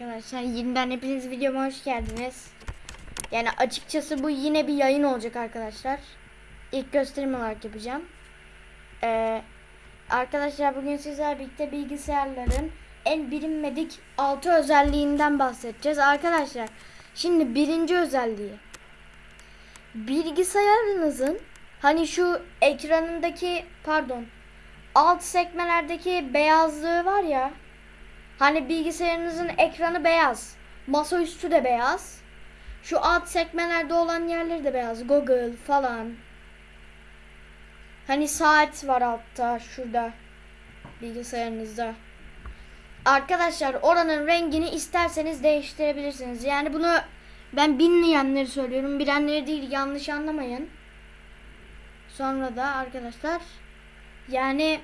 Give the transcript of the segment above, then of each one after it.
Arkadaşlar yeniden hepiniz videoma hoş geldiniz. Yani açıkçası bu yine bir yayın olacak arkadaşlar. İlk gösterim olarak yapacağım. Ee, arkadaşlar bugün sizlerle birlikte bilgisayarların en bilinmedik 6 özelliğinden bahsedeceğiz. Arkadaşlar şimdi birinci özelliği. Bilgisayarınızın hani şu ekranındaki pardon alt sekmelerdeki beyazlığı var ya Hani bilgisayarınızın ekranı beyaz. Masaüstü de beyaz. Şu alt sekmelerde olan yerleri de beyaz. Google falan. Hani saat var altta şurada. Bilgisayarınızda. Arkadaşlar oranın rengini isterseniz değiştirebilirsiniz. Yani bunu ben bilmeyenleri söylüyorum. Bilenleri değil yanlış anlamayın. Sonra da arkadaşlar yani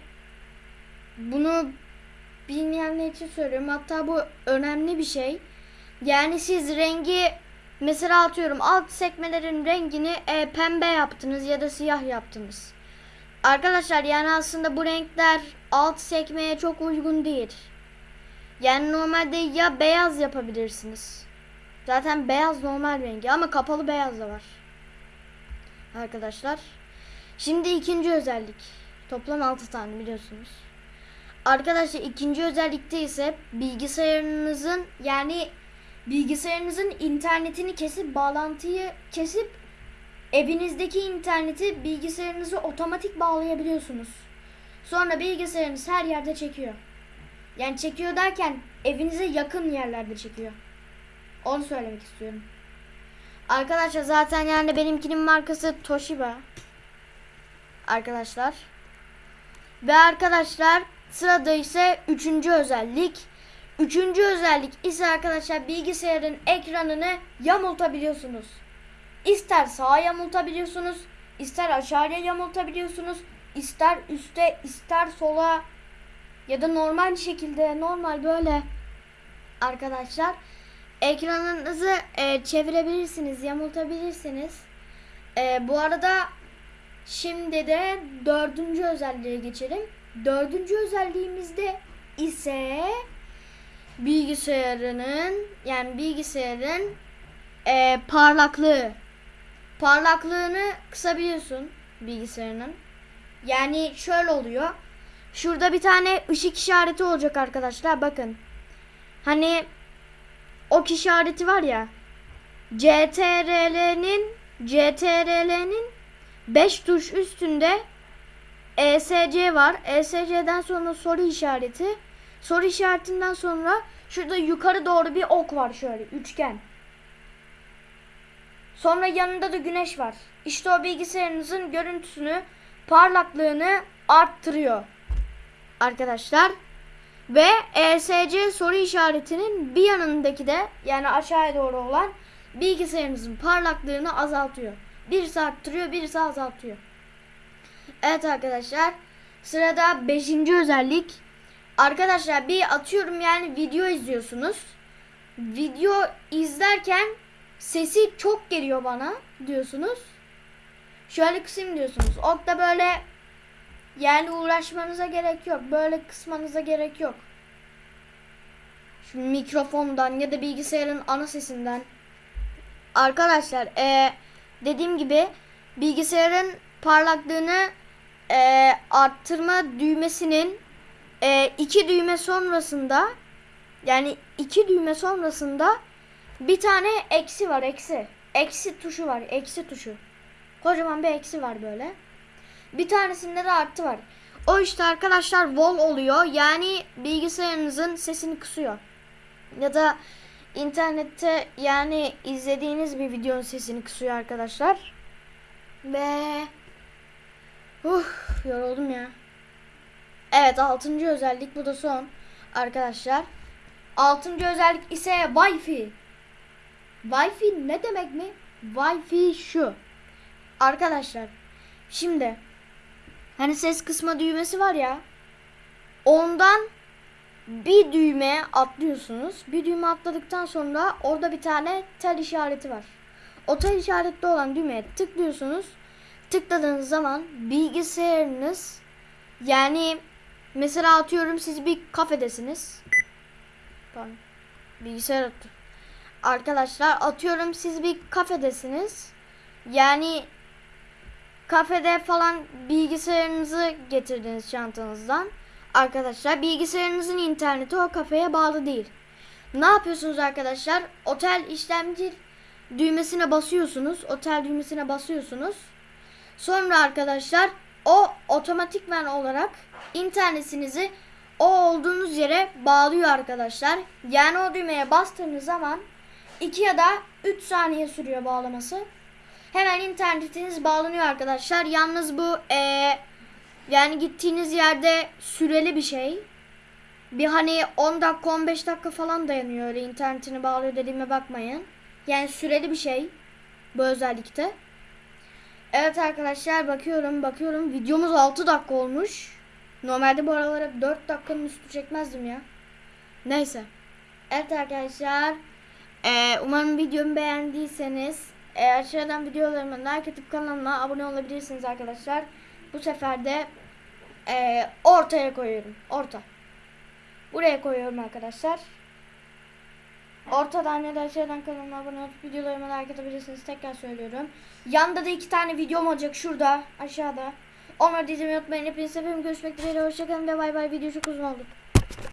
bunu bilmeyenler için söylüyorum. Hatta bu önemli bir şey. Yani siz rengi mesela atıyorum alt sekmelerin rengini e, pembe yaptınız ya da siyah yaptınız. Arkadaşlar yani aslında bu renkler alt sekmeye çok uygun değil. Yani normalde ya beyaz yapabilirsiniz. Zaten beyaz normal rengi ama kapalı beyaz da var. Arkadaşlar. Şimdi ikinci özellik. Toplam 6 tane biliyorsunuz. Arkadaşlar ikinci özellikte ise bilgisayarınızın yani bilgisayarınızın internetini kesip bağlantıyı kesip evinizdeki interneti bilgisayarınızı otomatik bağlayabiliyorsunuz. Sonra bilgisayarınız her yerde çekiyor. Yani çekiyor derken evinize yakın yerlerde çekiyor. Onu söylemek istiyorum. Arkadaşlar zaten yani benimkinin markası Toshiba. Arkadaşlar. Ve arkadaşlar Sırada ise üçüncü özellik. Üçüncü özellik ise arkadaşlar bilgisayarın ekranını yamultabiliyorsunuz. İster sağa yamultabiliyorsunuz, ister aşağıya yamultabiliyorsunuz, ister üste, ister sola ya da normal şekilde, normal böyle arkadaşlar ekranınızı e, çevirebilirsiniz, yamultabilirsiniz. E, bu arada şimdi de dördüncü özelliğe geçelim. Dördüncü özelliğimizde ise bilgisayarının yani bilgisayarın e, parlaklığı. Parlaklığını kısabiliyorsun bilgisayarının. Yani şöyle oluyor. Şurada bir tane ışık işareti olacak arkadaşlar. Bakın. Hani ok işareti var ya. CTRL'nin CTRL'nin 5 tuş üstünde ESC var. ESC'den sonra soru işareti. Soru işaretinden sonra şurada yukarı doğru bir ok var şöyle üçgen. Sonra yanında da güneş var. İşte o bilgisayarınızın görüntüsünü, parlaklığını arttırıyor. Arkadaşlar. Ve ESC soru işaretinin bir yanındaki de yani aşağıya doğru olan bilgisayarınızın parlaklığını azaltıyor. Birisi arttırıyor, birisi azaltıyor. Evet arkadaşlar. Sırada 5. özellik. Arkadaşlar bir atıyorum yani video izliyorsunuz. Video izlerken sesi çok geliyor bana diyorsunuz. Şöyle kısayım diyorsunuz. O da böyle yani uğraşmanıza gerek yok. Böyle kısmanıza gerek yok. Şu mikrofondan ya da bilgisayarın ana sesinden. Arkadaşlar ee, dediğim gibi bilgisayarın parlaklığını e, arttırma düğmesinin e, iki düğme sonrasında yani iki düğme sonrasında bir tane eksi var eksi. Eksi tuşu var eksi tuşu. Kocaman bir eksi var böyle. Bir tanesinde de artı var. O işte arkadaşlar wall oluyor. Yani bilgisayarınızın sesini kısıyor. Ya da internette yani izlediğiniz bir videonun sesini kısıyor arkadaşlar. Ve Uh, yoruldum ya. Evet altıncı özellik bu da son arkadaşlar. Altıncı özellik ise Wi-Fi. Wi-Fi ne demek mi? Wi-Fi şu. Arkadaşlar şimdi hani ses kısma düğmesi var ya ondan bir düğme atlıyorsunuz. Bir düğme atladıktan sonra orada bir tane tel işareti var. O tel işaretli olan düğmeye tıklıyorsunuz tıkladığınız zaman bilgisayarınız yani mesela atıyorum siz bir kafedesiniz. Pardon. bilgisayar otur. Arkadaşlar atıyorum siz bir kafedesiniz. Yani kafede falan bilgisayarınızı getirdiniz çantanızdan. Arkadaşlar bilgisayarınızın interneti o kafeye bağlı değil. Ne yapıyorsunuz arkadaşlar? Otel işlemci düğmesine basıyorsunuz. Otel düğmesine basıyorsunuz. Sonra arkadaşlar o otomatikmen olarak internetinizi o olduğunuz yere bağlıyor arkadaşlar. Yani o düğmeye bastığınız zaman 2 ya da 3 saniye sürüyor bağlaması. Hemen internetiniz bağlanıyor arkadaşlar. Yalnız bu eee, yani gittiğiniz yerde süreli bir şey. Bir hani 10 dakika 15 dakika falan dayanıyor öyle internetini bağlıyor dediğime bakmayın. Yani süreli bir şey bu özellikte. Evet arkadaşlar bakıyorum bakıyorum videomuz 6 dakika olmuş. Normalde bu aralar hep 4 dakikanın üstü çekmezdim ya. Neyse. Evet arkadaşlar. Ee, umarım videomu beğendiyseniz e, aşağıdan videolarıma like atıp kanalıma abone olabilirsiniz arkadaşlar. Bu sefer de e, ortaya koyuyorum. Orta. Buraya koyuyorum arkadaşlar. Ortadan ya da aşağıdan kanalıma abone olup videolarıma like atabilirsiniz. Tekrar söylüyorum. Yanda da iki tane videom olacak şurada aşağıda. Onları da izlemeyi unutmayın. Hepinize seviyorum. Görüşmek dileğiyle. Hoşçakalın ve bay bay. Video çok uzun oldu.